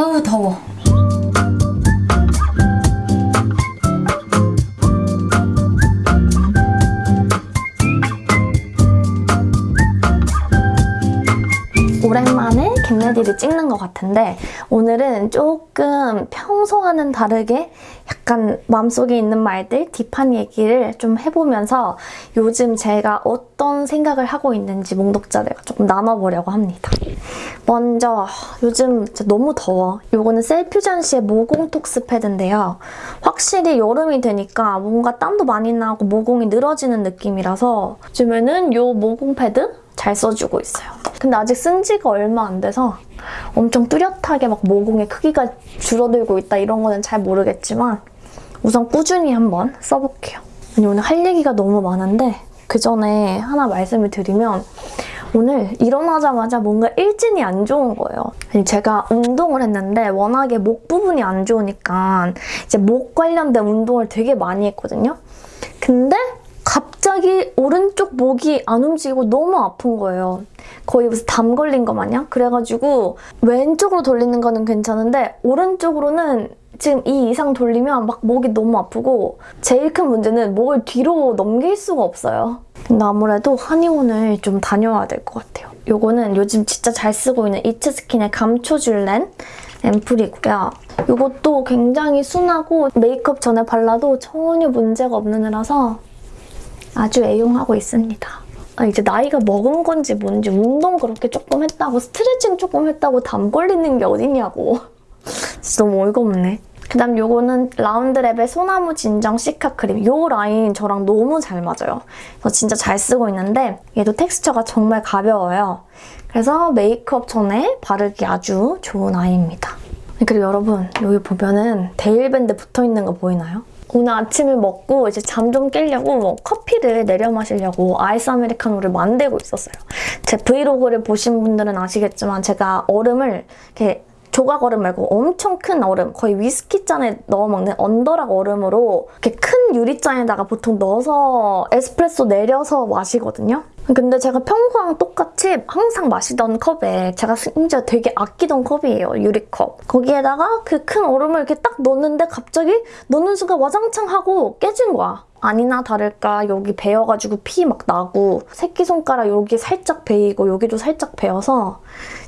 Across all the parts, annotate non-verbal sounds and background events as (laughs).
아우 더워. 겟레디를 찍는 것 같은데 오늘은 조금 평소와는 다르게 약간 마음속에 있는 말들, 딥한 얘기를 좀 해보면서 요즘 제가 어떤 생각을 하고 있는지 몽독자들과 조금 나눠보려고 합니다. 먼저 요즘 너무 더워. 요거는 셀퓨전 시의 모공 톡스 패드인데요. 확실히 여름이 되니까 뭔가 땀도 많이 나고 모공이 늘어지는 느낌이라서 요즘에는 요 모공 패드 잘 써주고 있어요. 근데 아직 쓴 지가 얼마 안 돼서 엄청 뚜렷하게 막 모공의 크기가 줄어들고 있다 이런 거는 잘 모르겠지만 우선 꾸준히 한번 써볼게요. 아니 오늘 할 얘기가 너무 많은데 그 전에 하나 말씀을 드리면 오늘 일어나자마자 뭔가 일진이 안 좋은 거예요. 아니 제가 운동을 했는데 워낙에 목 부분이 안 좋으니까 이제 목 관련된 운동을 되게 많이 했거든요. 근데 갑자기 오른쪽 목이 안 움직이고 너무 아픈 거예요. 거의 무슨 담 걸린 거 마냥? 그래가지고 왼쪽으로 돌리는 거는 괜찮은데 오른쪽으로는 지금 이 이상 돌리면 막 목이 너무 아프고 제일 큰 문제는 목을 뒤로 넘길 수가 없어요. 근데 아무래도 한의원을 좀 다녀와야 될 것 같아요. 요거는 요즘 진짜 잘 쓰고 있는 이츠스킨의 감초줄렌 앰플이고요. 이것도 굉장히 순하고 메이크업 전에 발라도 전혀 문제가 없는 애라서 아주 애용하고 있습니다. 아, 이제 나이가 먹은 건지 뭔지 운동 그렇게 조금 했다고 스트레칭 조금 했다고 담 걸리는 게 어딨냐고. (laughs) 진짜 너무 어이가 없네. 그 다음 요거는 라운드랩의 소나무 진정 시카 크림. 요 라인 저랑 너무 잘 맞아요. 그래서 진짜 잘 쓰고 있는데 얘도 텍스처가 정말 가벼워요. 그래서 메이크업 전에 바르기 아주 좋은 아이입니다. 그리고 여러분 여기 보면은 대일밴드 붙어있는 거 보이나요? 오늘 아침을 먹고 이제 잠좀 깨려고 뭐 커피를 내려 마시려고 아이스 아메리카노를 만들고 있었어요. 제 vlog를 보신 분들은 아시겠지만 제가 얼음을 이렇게 조각 얼음 말고 엄청 큰 얼음, 거의 위스키 잔에 넣어 먹는 on the rock 얼음으로 이렇게 큰 유리잔에다가 보통 넣어서 에스프레소 내려서 마시거든요. 근데 제가 평소랑 똑같이 항상 마시던 컵에 제가 심지어 되게 아끼던 컵이에요. 유리컵. 거기에다가 그 큰 얼음을 이렇게 딱 넣는데 갑자기 넣는 순간 와장창 하고 깨진 거야. 아니나 다를까 여기 베어가지고 피 막 나고 새끼손가락 여기 살짝 베이고 여기도 살짝 베어서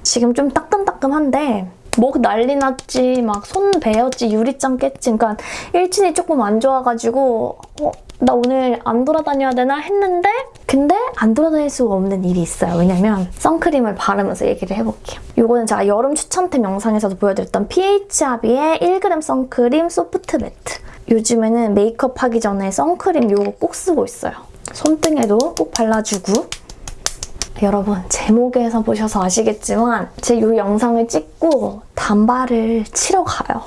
지금 좀 따끔따끔한데 목 난리 났지 막 손 베었지 유리장 깼지 그러니까 일진이 조금 안 좋아가지고 어, 나 오늘 안 돌아다녀야 되나 했는데 근데 안 돌아다닐 수가 없는 일이 있어요. 왜냐면 선크림을 바르면서 얘기를 해볼게요. 이거는 제가 여름 추천템 영상에서도 보여드렸던 PH아비의 1g 선크림 소프트 매트 요즘에는 메이크업 하기 전에 선크림 이거 꼭 쓰고 있어요. 손등에도 꼭 발라주고 여러분 제목에서 보셔서 아시겠지만 제 이 영상을 찍고 단발을 치러 가요.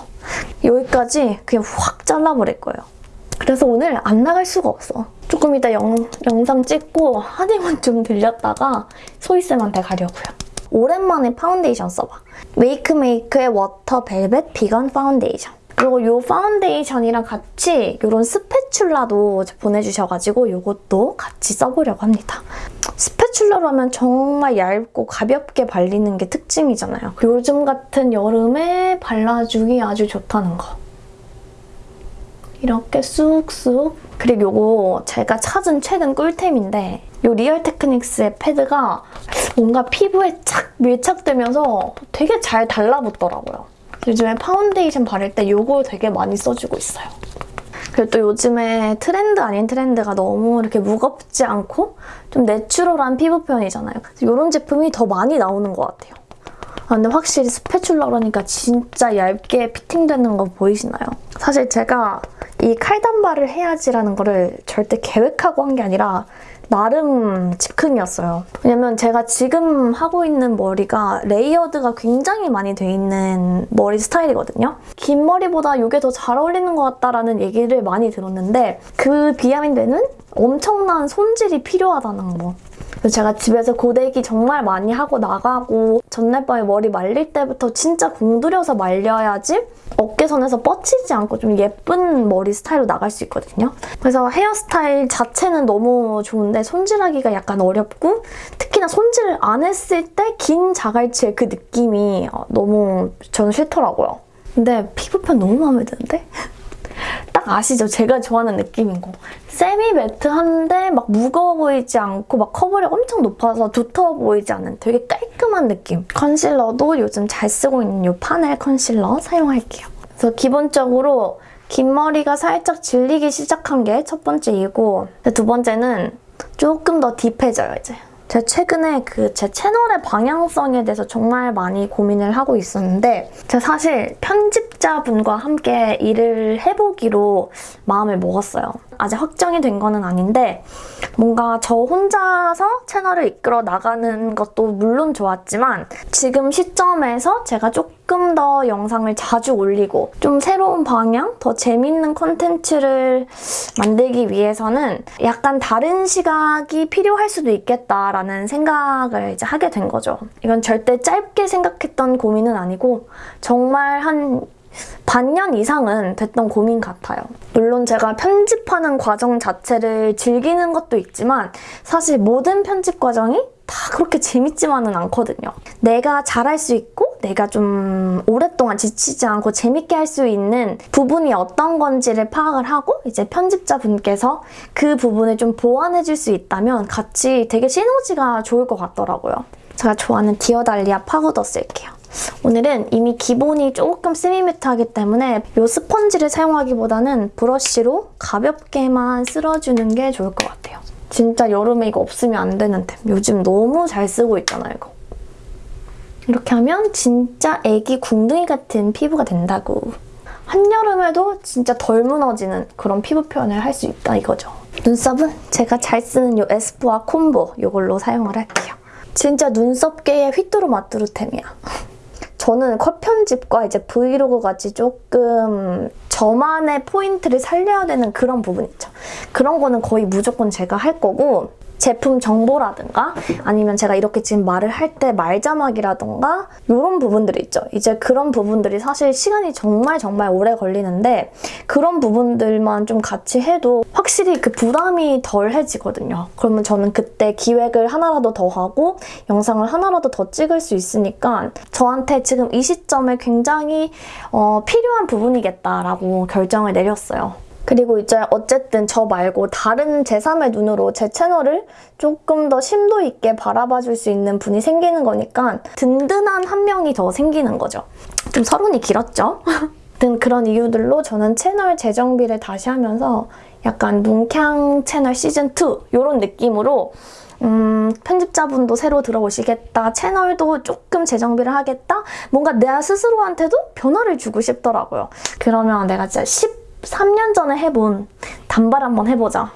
여기까지 그냥 확 잘라버릴 거예요. 그래서 오늘 안 나갈 수가 없어. 조금 이따 영, 영상 찍고 한의원 좀 들렸다가 소희쌤한테 가려고요. 오랜만에 파운데이션 써봐. 메이크메이크의 water 벨벳 비건 파운데이션. 그리고 이 파운데이션이랑 같이 이런 spatula도 보내주셔가지고 이것도 같이 써보려고 합니다. spatula로 하면 정말 얇고 가볍게 발리는 게 특징이잖아요. 요즘 같은 여름에 발라주기 아주 좋다는 거. 이렇게 쑥쑥 그리고 이거 제가 찾은 최근 꿀템인데 이 리얼 테크닉스의 패드가 뭔가 피부에 착 밀착되면서 되게 잘 달라붙더라고요. 요즘에 파운데이션 바를 때 이거 되게 많이 써주고 있어요. 그리고 또 요즘에 트렌드 아닌 트렌드가 너무 이렇게 무겁지 않고 좀 natural한 피부 표현이잖아요. 이런 제품이 더 많이 나오는 것 같아요. 아, 근데 확실히 spatula 그러니까 진짜 얇게 fitting되는 거 보이시나요? 사실 제가 이 칼단발을 해야지라는 거를 절대 계획하고 한 게 아니라 나름 즉흥이었어요. 왜냐면 제가 지금 하고 있는 머리가 layered가 굉장히 많이 돼 있는 머리 스타일이거든요. 긴 머리보다 이게 더 잘 어울리는 것 같다라는 얘기를 많이 들었는데 그 behind는 엄청난 손질이 필요하다는 거. 그래서 제가 집에서 고데기 정말 많이 하고 나가고 전날 밤에 머리 말릴 때부터 진짜 공들여서 말려야지 어깨선에서 뻗치지 않고 좀 예쁜 머리 스타일로 나갈 수 있거든요. 그래서 헤어스타일 자체는 너무 좋은데 손질하기가 약간 어렵고 특히나 손질 안 했을 때 긴 자갈치의 그 느낌이 어, 너무 저는 싫더라고요. 근데 피부편 너무 마음에 드는데? 딱 아시죠? 제가 좋아하는 느낌인 거. 세미 매트한데 막 무거워 보이지 않고 막 커버력 엄청 높아서 두터워 보이지 않은 되게 깔끔한 느낌. 컨실러도 요즘 잘 쓰고 있는 이 파넬 컨실러 사용할게요. 그래서 기본적으로 긴 머리가 살짝 질리기 시작한 게 첫 번째이고 두 번째는 조금 더 딥해져요, 이제. 제가 최근에 그 제 채널의 방향성에 대해서 정말 많이 고민을 하고 있었는데 제가 사실 편집 자분과 함께 일을 해보기로 마음을 먹었어요. 아직 확정이 된 거는 아닌데 뭔가 저 혼자서 채널을 이끌어 나가는 것도 물론 좋았지만 지금 시점에서 제가 조금 더 영상을 자주 올리고 좀 새로운 방향, 더 재밌는 콘텐츠를 만들기 위해서는 약간 다른 시각이 필요할 수도 있겠다라는 생각을 이제 하게 된 거죠. 이건 절대 짧게 생각했던 고민은 아니고 정말 한 반년 이상은 됐던 고민 같아요. 물론 제가 편집하는 과정 자체를 즐기는 것도 있지만 사실 모든 편집 과정이 다 그렇게 재밌지만은 않거든요. 내가 잘할 수 있고 내가 좀 오랫동안 지치지 않고 재밌게 할 수 있는 부분이 어떤 건지를 파악을 하고 이제 편집자분께서 그 부분을 좀 보완해 줄 수 있다면 같이 되게 시너지가 좋을 것 같더라고요. 제가 좋아하는 디어달리아 파우더 쓸게요. 오늘은 이미 기본이 조금 semi matte하기 때문에 이 스펀지를 사용하기보다는 브러쉬로 가볍게만 쓸어주는 게 좋을 것 같아요. 진짜 여름에 이거 없으면 안 되는 템. 요즘 너무 잘 쓰고 있잖아요, 이거. 이렇게 하면 진짜 애기 궁둥이 같은 피부가 된다고. 한여름에도 진짜 덜 무너지는 그런 피부 표현을 할 수 있다 이거죠. 눈썹은 제가 잘 쓰는 이 에스쁘아 콤보 이걸로 사용을 할게요. 진짜 눈썹계의 휘뚜루마뚜루템이야. 저는 컷 편집과 이제 브이로그 같이 조금 저만의 포인트를 살려야 되는 그런 부분 있죠. 그런 거는 거의 무조건 제가 할 거고 제품 정보라든가 아니면 제가 이렇게 지금 말을 할 때 말자막이라든가 이런 부분들이 있죠. 이제 그런 부분들이 사실 시간이 정말 정말 오래 걸리는데 그런 부분들만 좀 같이 해도 확실히 그 부담이 덜해지거든요. 그러면 저는 그때 기획을 하나라도 더 하고 영상을 하나라도 더 찍을 수 있으니까 저한테 지금 이 시점에 굉장히 어, 필요한 부분이겠다라고 결정을 내렸어요. 그리고 이제 어쨌든 저 말고 다른 제3의 눈으로 제 채널을 조금 더 심도 있게 바라봐 줄 수 있는 분이 생기는 거니까 든든한 한 명이 더 생기는 거죠. 좀 서론이 길었죠? (laughs) 등 그런 이유들로 저는 채널 재정비를 다시 하면서 약간 눈캉 채널 시즌2 이런 느낌으로 음, 편집자분도 새로 들어오시겠다. 채널도 조금 재정비를 하겠다. 뭔가 내 스스로한테도 변화를 주고 싶더라고요. 그러면 내가 진짜 13년 전에 해본 단발 한번 해보자.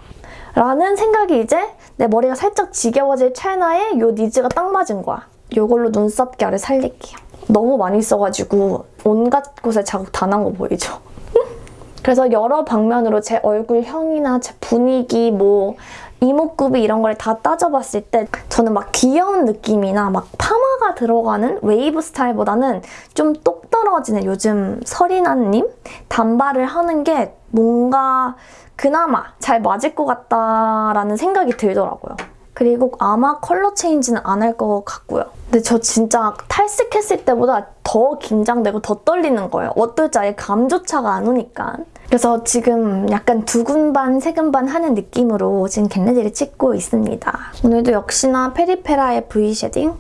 라는 생각이 이제 내 머리가 살짝 지겨워질 찰나에 요 니즈가 딱 맞은 거야. 이걸로 눈썹 결을 살릴게요. 너무 많이 써가지고 온갖 곳에 자국 다 난 거 보이죠? (laughs) 그래서 여러 방면으로 제 얼굴형이나 제 분위기, 뭐 이목구비 이런 걸 다 따져봤을 때 저는 막 귀여운 느낌이나 막 파마가 들어가는 웨이브 스타일보다는 좀 똑 떨어지는 요즘 서리나님 단발을 하는 게 뭔가 그나마 잘 맞을 것 같다라는 생각이 들더라고요. 그리고 아마 컬러 change는 안 할 것 같고요. 근데 저 진짜 탈색했을 때보다 더 긴장되고 더 떨리는 거예요. 어떨지 아예 감조차가 안 오니까. 그래서 지금 약간 두근 반, 세근 반 하는 느낌으로 지금 get ready를 찍고 있습니다. 오늘도 역시나 페리페라의 V shading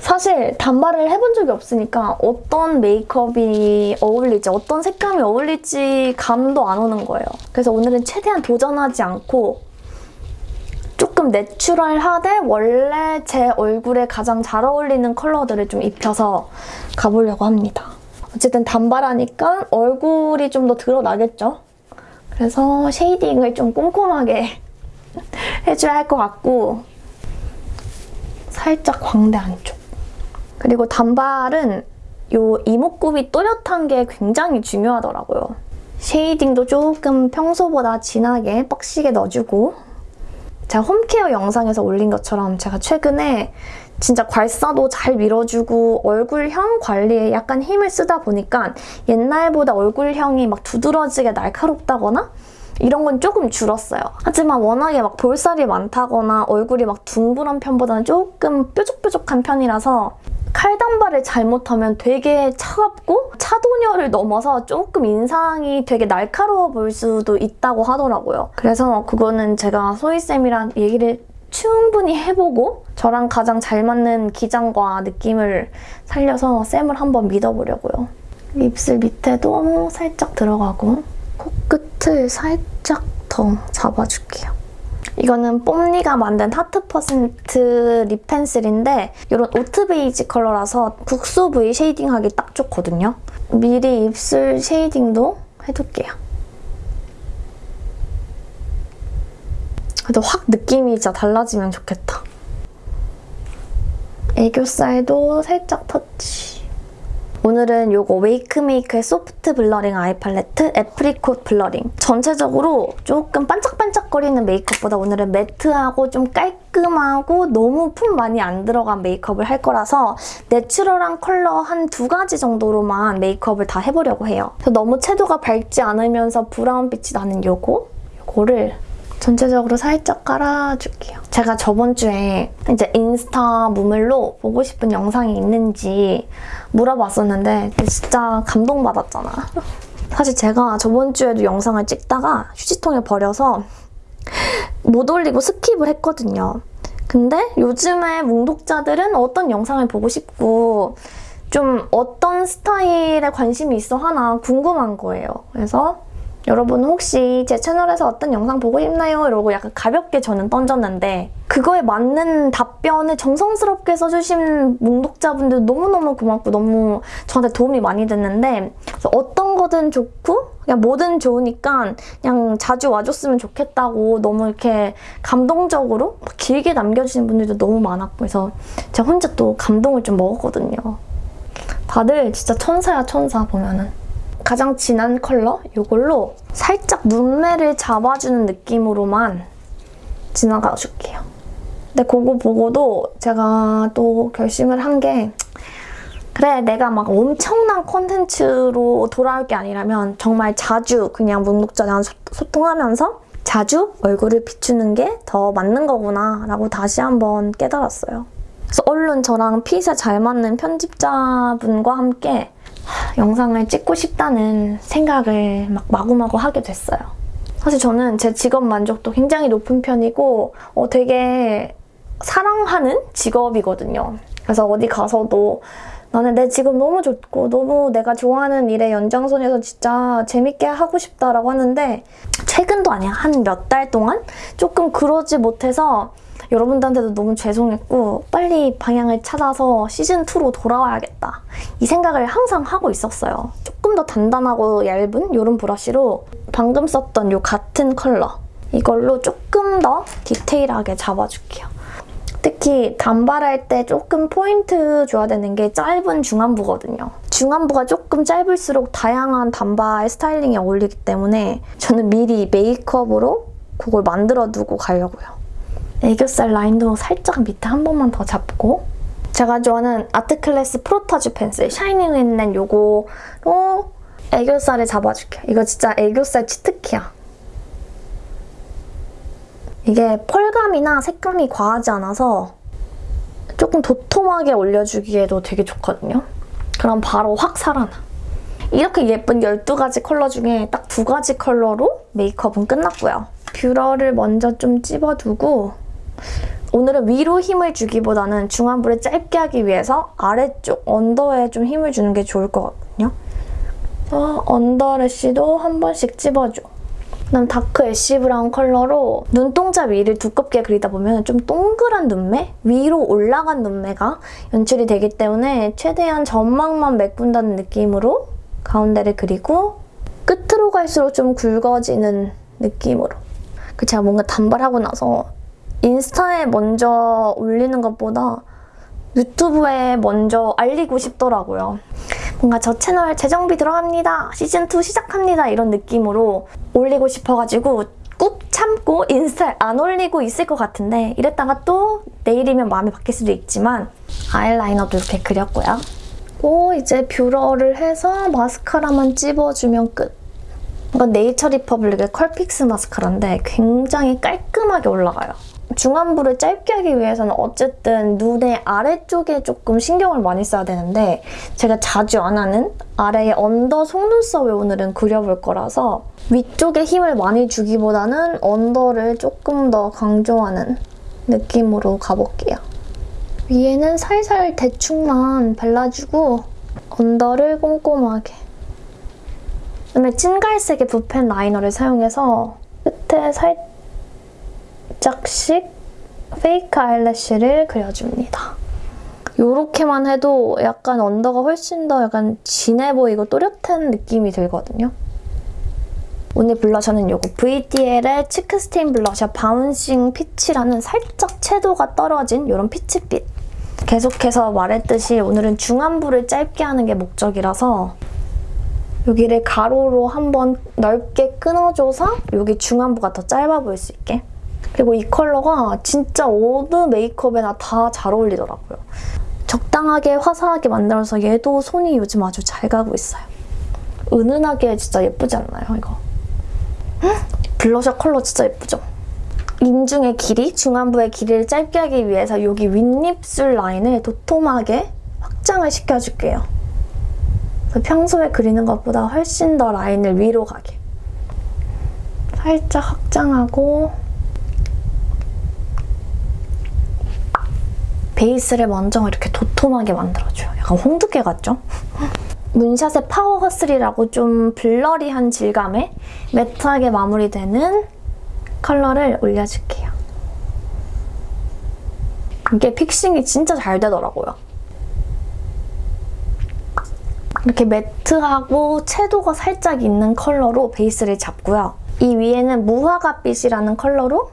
사실 단발을 해본 적이 없으니까 어떤 메이크업이 어울릴지 어떤 색감이 어울릴지 감도 안 오는 거예요. 그래서 오늘은 최대한 도전하지 않고 조금 내추럴하되 원래 제 얼굴에 가장 잘 어울리는 컬러들을 좀 입혀서 가보려고 합니다. 어쨌든 단발하니까 얼굴이 좀 더 드러나겠죠? 그래서 쉐이딩을 좀 꼼꼼하게 (laughs) 해줘야 할 것 같고 살짝 광대 안쪽 그리고 단발은 이 이목구비 또렷한 게 굉장히 중요하더라고요. 쉐이딩도 조금 평소보다 진하게 뻑시게 넣어주고 제가 홈케어 영상에서 올린 것처럼 제가 최근에 진짜 괄사도 잘 밀어주고 얼굴형 관리에 약간 힘을 쓰다 보니까 옛날보다 얼굴형이 막 두드러지게 날카롭다거나 이런 건 조금 줄었어요. 하지만 워낙에 막 볼살이 많다거나 얼굴이 막 둥그런 편보다는 조금 뾰족뾰족한 편이라서 칼단발을 잘못하면 되게 차갑고 차도녀를 넘어서 조금 인상이 되게 날카로워 보일 수도 있다고 하더라고요. 그래서 그거는 제가 소희쌤이랑 얘기를 충분히 해보고 저랑 가장 잘 맞는 기장과 느낌을 살려서 쌤을 한번 믿어보려고요. 입술 밑에도 살짝 들어가고 코끝을 살짝 더 잡아줄게요. 이거는 뽐니가 만든 하트 퍼센트 lip pencil인데 이런 oat 베이지 컬러라서 국소 부위 shading하기 딱 좋거든요. 미리 입술 shading도 해둘게요. 그래도 확 느낌이 진짜 달라지면 좋겠다. 애교살도 살짝 터치. 오늘은 이거 웨이크메이크의 Soft Blurring Eye Palette Apricot Blurring. 전체적으로 조금 반짝반짝거리는 메이크업보다 오늘은 매트하고 좀 깔끔하고 너무 품 많이 안 들어간 메이크업을 할 거라서 내추럴한 컬러 한 두 가지 정도로만 메이크업을 다 해보려고 해요. 너무 채도가 밝지 않으면서 브라운빛이 나는 요거, 요거를 전체적으로 살짝 깔아줄게요. 제가 저번 주에 이제 인스타 무물로 보고 싶은 영상이 있는지 물어봤었는데 진짜 감동받았잖아. 사실 제가 저번 주에도 영상을 찍다가 휴지통에 버려서 못 올리고 skip을 했거든요. 근데 요즘에 뭉독자들은 어떤 영상을 보고 싶고 좀 어떤 스타일에 관심이 있어 하나 궁금한 거예요. 그래서 여러분 혹시 제 채널에서 어떤 영상 보고 싶나요? 이러고 약간 가볍게 저는 던졌는데 그거에 맞는 답변을 정성스럽게 써주신 뭉독자분들 너무너무 고맙고 너무 저한테 도움이 많이 됐는데 어떤 거든 좋고 그냥 뭐든 좋으니까 그냥 자주 와줬으면 좋겠다고 너무 이렇게 감동적으로 길게 남겨주신 분들도 너무 많았고 그래서 제가 혼자 또 감동을 좀 먹었거든요. 다들 진짜 천사야 천사 보면은. 가장 진한 컬러 이걸로 살짝 눈매를 잡아주는 느낌으로만 지나가 줄게요. 근데 그거 보고도 제가 또 결심을 한 게 그래 내가 막 엄청난 콘텐츠로 돌아올 게 아니라면 정말 자주 그냥 묵묵자랑 소통하면서 자주 얼굴을 비추는 게 더 맞는 거구나 라고 다시 한번 깨달았어요. 그래서 얼른 저랑 핏에 잘 맞는 편집자분과 함께 영상을 찍고 싶다는 생각을 막 마구마구 하게 됐어요. 사실 저는 제 직업 만족도 굉장히 높은 편이고 어, 되게 사랑하는 직업이거든요. 그래서 어디 가서도 나는 내 직업 너무 좋고 너무 내가 좋아하는 일의 연장선에서 진짜 재밌게 하고 싶다라고 하는데 최근도 아니야. 한 몇 달 동안 조금 그러지 못해서 여러분들한테도 너무 죄송했고 빨리 방향을 찾아서 시즌2로 돌아와야겠다. 이 생각을 항상 하고 있었어요. 조금 더 단단하고 얇은 이런 브러쉬로 방금 썼던 이 같은 컬러 이걸로 조금 더 디테일하게 잡아줄게요. 특히 단발할 때 조금 포인트 줘야 되는 게 짧은 중안부거든요. 중안부가 조금 짧을수록 다양한 단발 스타일링에 어울리기 때문에 저는 미리 메이크업으로 그걸 만들어 두고 가려고요. 애교살 라인도 살짝 밑에 한 번만 더 잡고 제가 좋아하는 아트클래스 프로타주 펜슬 shining 있는 요거로 애교살을 잡아줄게요. 이거 진짜 애교살 치트키야. 이게 펄감이나 색감이 과하지 않아서 조금 도톰하게 올려주기에도 되게 좋거든요. 그럼 바로 확 살아나. 이렇게 예쁜 12가지 컬러 중에 딱 두 가지 컬러로 메이크업은 끝났고요. 뷰러를 먼저 좀 찝어두고 오늘은 위로 힘을 주기보다는 중안부를 짧게 하기 위해서 아래쪽 under에 좀 힘을 주는 게 좋을 것 같거든요. 어, under lash도 한 번씩 찝어줘. 그다음 dark ash brown 컬러로 눈동자 위를 두껍게 그리다 보면 좀 동그란 눈매? 위로 올라간 눈매가 연출이 되기 때문에 최대한 점막만 메꾼다는 느낌으로 가운데를 그리고 끝으로 갈수록 좀 굵어지는 느낌으로 그 제가 뭔가 단발하고 나서 인스타에 먼저 올리는 것보다 유튜브에 먼저 알리고 싶더라고요. 뭔가 저 채널 재정비 들어갑니다. 시즌2 시작합니다. 이런 느낌으로 올리고 싶어가지고 꾹 참고 인스타에 안 올리고 있을 것 같은데 이랬다가 또 내일이면 마음이 바뀔 수도 있지만 아이라이너도 이렇게 그렸고요. 고 이제 뷰러를 해서 마스카라만 찝어주면 끝. 이건 네이처 리퍼블릭의 컬픽스 마스카라인데 굉장히 깔끔하게 올라가요. 중안부를 짧게 하기 위해서는 어쨌든 눈의 아래쪽에 조금 신경을 많이 써야 되는데 제가 자주 안 하는 아래의 under 속눈썹을 오늘은 그려볼 거라서 위쪽에 힘을 많이 주기보다는 under를 조금 더 강조하는 느낌으로 가볼게요. 위에는 살살 대충만 발라주고 언더를 꼼꼼하게 그다음에 찐갈색의 붓펜 라이너를 사용해서 끝에 살짝 씩 페이크 아이래쉬를 그려줍니다. 이렇게만 해도 약간 언더가 훨씬 더 약간 진해 보이고 또렷한 느낌이 들거든요. 오늘 블러셔는 이거 VDL의 Cheek Stain Blusher Bouncing Peach라는 살짝 채도가 떨어진 이런 peach빛. 계속해서 말했듯이 오늘은 중안부를 짧게 하는 게 목적이라서 여기를 가로로 한번 넓게 끊어줘서 여기 중안부가 더 짧아 보일 수 있게 그리고 이 컬러가 진짜 어느 메이크업에나 다 잘 어울리더라고요. 적당하게 화사하게 만들어서 얘도 손이 요즘 아주 잘 가고 있어요. 은은하게 진짜 예쁘지 않나요, 이거? 헉, 블러셔 컬러 진짜 예쁘죠? 인중의 길이, 중안부의 길이를 짧게 하기 위해서 여기 윗입술 라인을 도톰하게 확장을 시켜줄게요. 평소에 그리는 것보다 훨씬 더 라인을 위로 가게. 살짝 확장하고 베이스를 먼저 이렇게 도톰하게 만들어줘요. 약간 홍두깨 같죠? (laughs) 문샷의 Power Hustle이라고 좀 blurry한 질감에 매트하게 마무리되는 컬러를 올려줄게요. 이게 fixing이 진짜 잘 되더라고요. 이렇게 매트하고 채도가 살짝 있는 컬러로 베이스를 잡고요. 이 위에는 무화과빛이라는 컬러로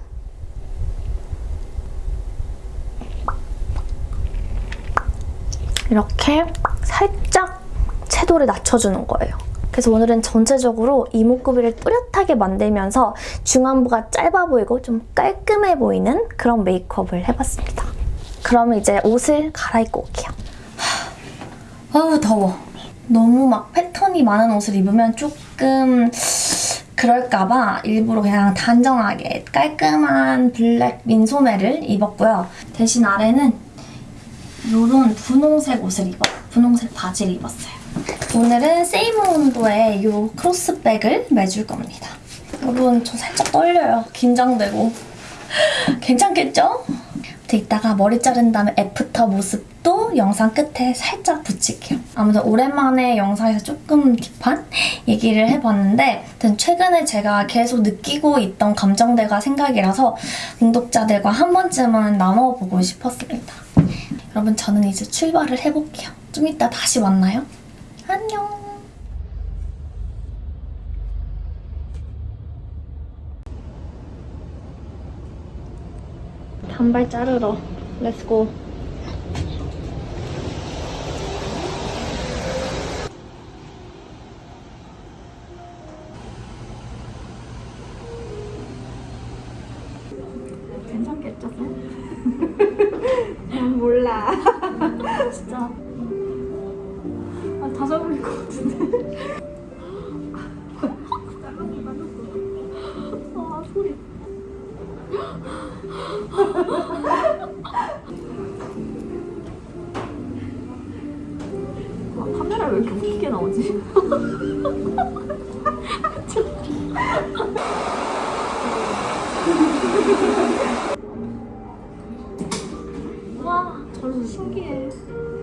이렇게 살짝 채도를 낮춰주는 거예요. 그래서 오늘은 전체적으로 이목구비를 뚜렷하게 만들면서 중안부가 짧아 보이고 좀 깔끔해 보이는 그런 메이크업을 해봤습니다. 그러면 이제 옷을 갈아입고 올게요. 아우 더워. 너무 막 패턴이 많은 옷을 입으면 조금 그럴까봐 일부러 그냥 단정하게 깔끔한 블랙 민소매를 입었고요. 대신 아래는 이런 분홍색 옷을 입어 분홍색 바지를 입었어요. 오늘은 세이모온도의 이 크로스백을 매줄 겁니다. 여러분 저 살짝 떨려요. 긴장되고. (laughs) 괜찮겠죠? 이따가 머리 자른 다음에 after 모습도 영상 끝에 살짝 붙일게요. 아무튼 오랜만에 영상에서 조금 deep한 얘기를 해봤는데 최근에 제가 계속 느끼고 있던 감정들과 생각이라서 구독자들과 한 번쯤은 나눠보고 싶었습니다. 여러분 저는 이제 출발을 해볼게요. 좀 이따 다시 만나요. 안녕. 단발 자르러 let's go. 괜찮겠죠? (laughs) 몰라. 진짜. 아, 다 잡을 것 같은데. 신기해.